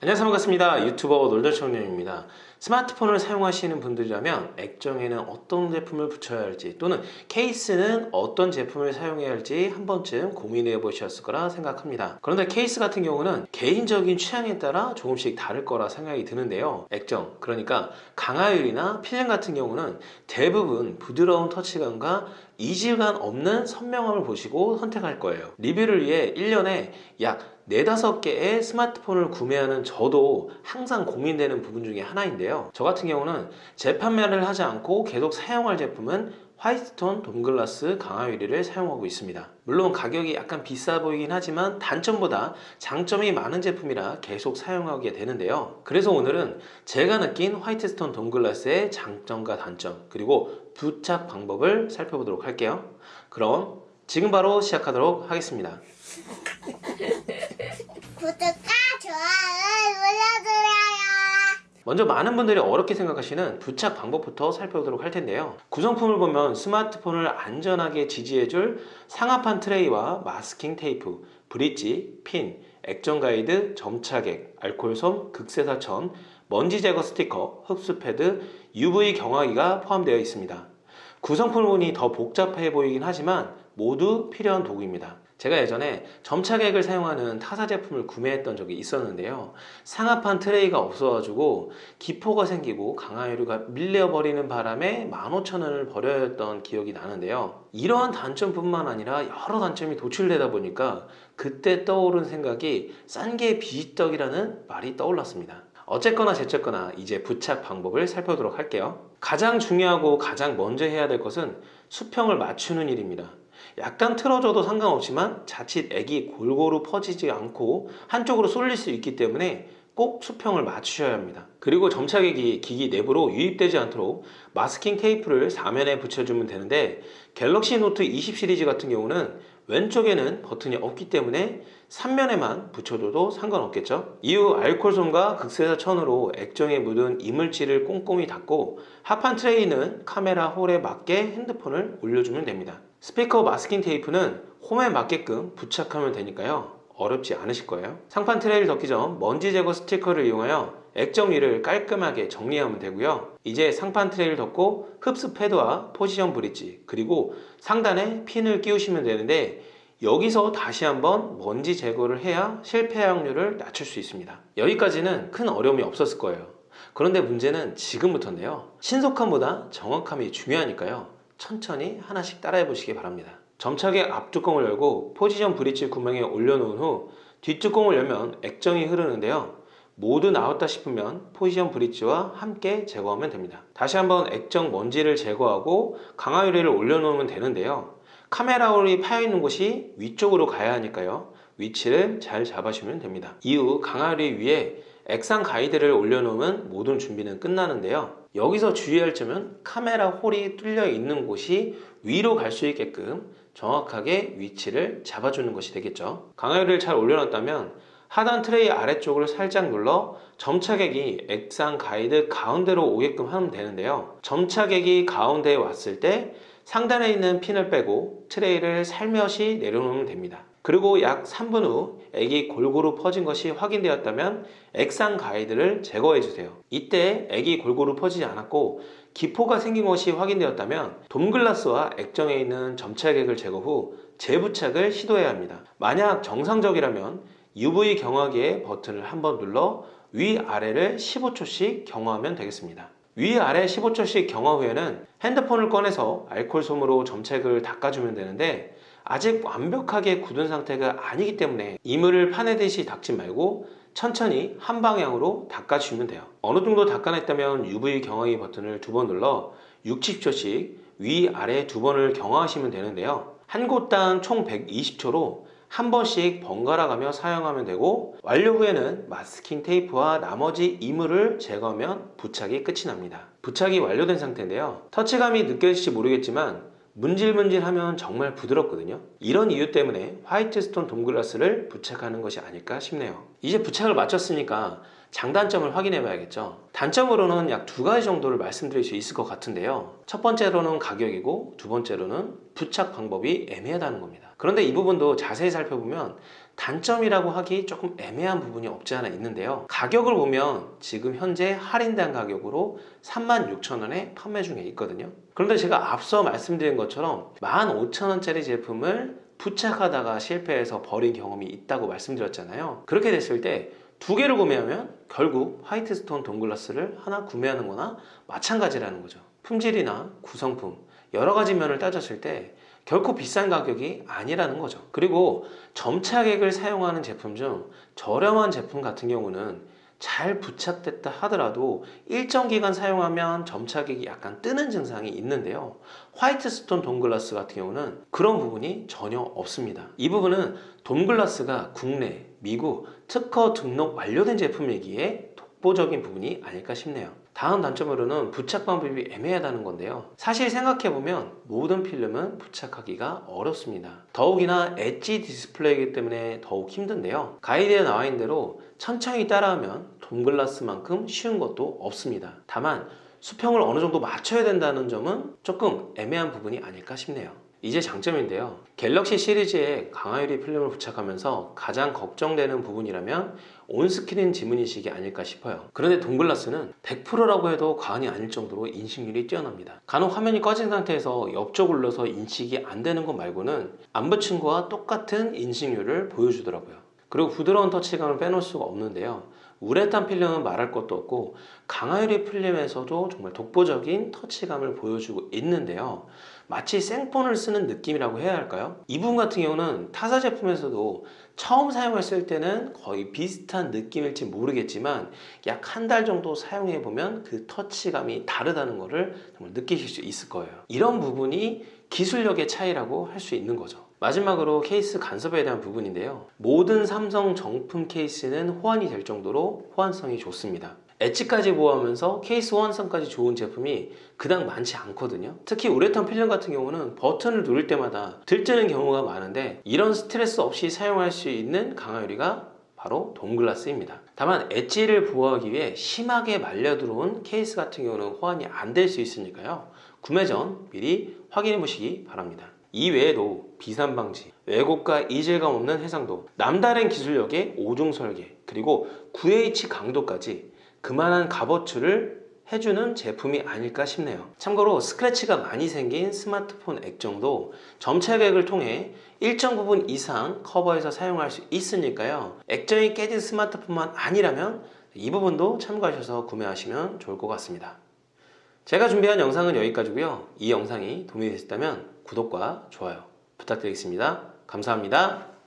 안녕하세요 반갑습니다. 유튜버 놀더청년입니다. 스마트폰을 사용하시는 분들이라면 액정에는 어떤 제품을 붙여야 할지 또는 케이스는 어떤 제품을 사용해야 할지 한 번쯤 고민해 보셨을 거라 생각합니다. 그런데 케이스 같은 경우는 개인적인 취향에 따라 조금씩 다를 거라 생각이 드는데요. 액정 그러니까 강화율이나 필름 같은 경우는 대부분 부드러운 터치감과 이질감 없는 선명함을 보시고 선택할 거예요. 리뷰를 위해 1년에 약 4, 5개의 스마트폰을 구매하는 저도 항상 고민되는 부분 중에 하나인데요. 저 같은 경우는 재판매를 하지 않고 계속 사용할 제품은 화이트톤 돔글라스 강화 유리를 사용하고 있습니다. 물론 가격이 약간 비싸 보이긴 하지만 단점보다 장점이 많은 제품이라 계속 사용하게 되는데요. 그래서 오늘은 제가 느낀 화이트스톤 돔글라스의 장점과 단점 그리고 부착 방법을 살펴보도록 할게요. 그럼 지금 바로 시작하도록 하겠습니다 구독과 좋아요 눌러주세요. 먼저 많은 분들이 어렵게 생각하시는 부착 방법부터 살펴보도록 할 텐데요. 구성품을 보면 스마트폰을 안전하게 지지해줄 상하판 트레이와 마스킹 테이프, 브릿지, 핀, 액정 가이드, 점착액, 알코올솜, 극세사천, 먼지 제거 스티커, 흡수 패드, UV 경화기가 포함되어 있습니다. 구성품을 보니 더 복잡해 보이긴 하지만 모두 필요한 도구입니다 제가 예전에 점착액을 사용하는 타사 제품을 구매했던 적이 있었는데요. 상하판 트레이가 없어가지고 기포가 생기고 강화유류가 밀려버리는 바람에 15,000원을 버려야 했던 기억이 나는데요. 이러한 단점뿐만 아니라 여러 단점이 도출되다 보니까 그때 떠오른 생각이 싼 게 비지떡이라는 말이 떠올랐습니다. 어쨌거나 저쨌거나 이제 부착 방법을 살펴보도록 할게요. 가장 중요하고 가장 먼저 해야 될 것은 수평을 맞추는 일입니다 약간 틀어져도 상관없지만 자칫 액이 골고루 퍼지지 않고 한쪽으로 쏠릴 수 있기 때문에 꼭 수평을 맞추셔야 합니다. 그리고 점착액이 기기 내부로 유입되지 않도록 마스킹 테이프를 사면에 붙여주면 되는데 갤럭시 노트 20 시리즈 같은 경우는 왼쪽에는 버튼이 없기 때문에 3면에만 붙여줘도 상관없겠죠? 이후 알코올솜과 극세사천으로 액정에 묻은 이물질을 꼼꼼히 닦고 하판 트레이는 카메라 홀에 맞게 핸드폰을 올려주면 됩니다 스피커 마스킹 테이프는 홈에 맞게끔 부착하면 되니까요. 어렵지 않으실 거예요. 상판 트레이를 덮기 전 먼지 제거 스티커를 이용하여 액정 위를 깔끔하게 정리하면 되고요. 이제 상판 트레이를 덮고 흡수 패드와 포지션 브릿지 그리고 상단에 핀을 끼우시면 되는데 여기서 다시 한번 먼지 제거를 해야 실패 확률을 낮출 수 있습니다. 여기까지는 큰 어려움이 없었을 거예요. 그런데 문제는 지금부터인데요. 신속함보다 정확함이 중요하니까요 천천히 하나씩 따라해 보시기 바랍니다. 점착의 앞뚜껑을 열고 포지션 브릿지 구멍에 올려놓은 후 뒷뚜껑을 열면 액정이 흐르는데요. 모두 나왔다 싶으면 포지션 브릿지와 함께 제거하면 됩니다. 다시 한번 액정 먼지를 제거하고 강화 유리를 올려놓으면 되는데요. 카메라 홀이 파여있는 곳이 위쪽으로 가야 하니까요. 위치를 잘 잡아주면 됩니다. 이후 강화 유리 위에 액상 가이드를 올려놓으면 모든 준비는 끝나는데요 여기서 주의할 점은 카메라 홀이 뚫려 있는 곳이 위로 갈 수 있게끔 정확하게 위치를 잡아주는 것이 되겠죠. 강화유를 잘 올려놨다면 하단 트레이 아래쪽을 살짝 눌러 점착액이 액상 가이드 가운데로 오게끔 하면 되는데요. 점착액이 가운데에 왔을 때 상단에 있는 핀을 빼고 트레이를 살며시 내려놓으면 됩니다 그리고 약 3분 후 액이 골고루 퍼진 것이 확인되었다면 액상 가이드를 제거해 주세요. 이때 액이 골고루 퍼지지 않았고 기포가 생긴 것이 확인되었다면 돔글라스와 액정에 있는 점착액을 제거 후 재부착을 시도해야 합니다. 만약 정상적이라면 UV 경화기의 버튼을 한번 눌러 위아래를 15초씩 경화하면 되겠습니다. 위아래 15초씩 경화 후에는 핸드폰을 꺼내서 알콜솜으로 점착을 닦아주면 되는데 아직 완벽하게 굳은 상태가 아니기 때문에 이물을 파내듯이 닦지 말고 천천히 한 방향으로 닦아주면 돼요. 어느 정도 닦아냈다면 UV 경화기 버튼을 두 번 눌러 60초씩 위아래 두 번을 경화하시면 되는데요. 한 곳당 총 120초로 한 번씩 번갈아 가며 사용하면 되고 완료 후에는 마스킹 테이프와 나머지 이물을 제거하면 부착이 끝이 납니다. 부착이 완료된 상태인데요. 터치감이 느껴질지 모르겠지만 문질문질하면 정말 부드럽거든요. 이런 이유 때문에 화이트스톤 돔글라스를 부착하는 것이 아닐까 싶네요. 이제 부착을 마쳤으니까 장단점을 확인해 봐야겠죠. 단점으로는 약 두 가지 정도를 말씀드릴 수 있을 것 같은데요. 첫 번째로는 가격이고 두 번째로는 부착 방법이 애매하다는 겁니다. 그런데 이 부분도 자세히 살펴보면 단점이라고 하기 조금 애매한 부분이 없지 않아 있는데요. 가격을 보면 지금 현재 할인된 가격으로 36,000원에 판매 중에 있거든요. 그런데 제가 앞서 말씀드린 것처럼 15,000원짜리 제품을 부착하다가 실패해서 버린 경험이 있다고 말씀드렸잖아요. 그렇게 됐을 때 두 개를 구매하면 결국 화이트 스톤 돔글라스를 하나 구매하는 거나 마찬가지라는 거죠. 품질이나 구성품, 여러 가지 면을 따졌을 때 결코 비싼 가격이 아니라는 거죠. 그리고 점착액을 사용하는 제품 중 저렴한 제품 같은 경우는 잘 부착됐다 하더라도 일정 기간 사용하면 점착액이 약간 뜨는 증상이 있는데요. 화이트 스톤 돔글라스 같은 경우는 그런 부분이 전혀 없습니다. 이 부분은 돔글라스가 국내, 미국 특허 등록 완료된 제품이기에 독보적인 부분이 아닐까 싶네요. 다음 단점으로는 부착 방법이 애매하다는 건데요. 사실 생각해보면 모든 필름은 부착하기가 어렵습니다. 더욱이나 엣지 디스플레이이기 때문에 더욱 힘든데요. 가이드에 나와 있는 대로 천천히 따라하면 돔글라스만큼 쉬운 것도 없습니다. 다만 수평을 어느 정도 맞춰야 된다는 점은 조금 애매한 부분이 아닐까 싶네요. 이제 장점인데요. 갤럭시 시리즈에 강화유리 필름을 부착하면서 가장 걱정되는 부분이라면 온스크린 지문인식이 아닐까 싶어요. 그런데 동글라스는 100%라고 해도 과언이 아닐 정도로 인식률이 뛰어납니다. 간혹 화면이 꺼진 상태에서 옆쪽을 눌러서 인식이 안 되는 것 말고는 안 붙인 거와 똑같은 인식률을 보여주더라고요. 그리고 부드러운 터치감을 빼놓을 수가 없는데요. 우레탄 필름은 말할 것도 없고 강화유리 필름에서도 정말 독보적인 터치감을 보여주고 있는데요. 마치 생폰을 쓰는 느낌이라고 해야 할까요? 이 부분 같은 경우는 타사 제품에서도 처음 사용했을 때는 거의 비슷한 느낌일지 모르겠지만 약 한 달 정도 사용해 보면 그 터치감이 다르다는 것을 정말 느끼실 수 있을 거예요. 이런 부분이 기술력의 차이라고 할 수 있는 거죠. 마지막으로 케이스 간섭에 대한 부분인데요. 모든 삼성 정품 케이스는 호환이 될 정도로 호환성이 좋습니다. 엣지까지 보호하면서 케이스 호환성까지 좋은 제품이 그닥 많지 않거든요. 특히 우레탄 필름 같은 경우는 버튼을 누를 때마다 들뜨는 경우가 많은데 이런 스트레스 없이 사용할 수 있는 강화유리가 바로 돔글라스입니다. 다만 엣지를 보호하기 위해 심하게 말려 들어온 케이스 같은 경우는 호환이 안 될 수 있으니까요. 구매 전 미리 확인해 보시기 바랍니다. 이 외에도 비산 방지, 왜곡과 이질감 없는 해상도, 남다른 기술력의 오중 설계, 그리고 9H 강도까지 그만한 값어치를 해주는 제품이 아닐까 싶네요. 참고로 스크래치가 많이 생긴 스마트폰 액정도 점차객을 통해 일정 부분 이상 커버해서 사용할 수 있으니까요. 액정이 깨진 스마트폰만 아니라면 이 부분도 참고하셔서 구매하시면 좋을 것 같습니다. 제가 준비한 영상은 여기까지고요. 이 영상이 도움이 되셨다면 구독과 좋아요 부탁드리겠습니다. 감사합니다.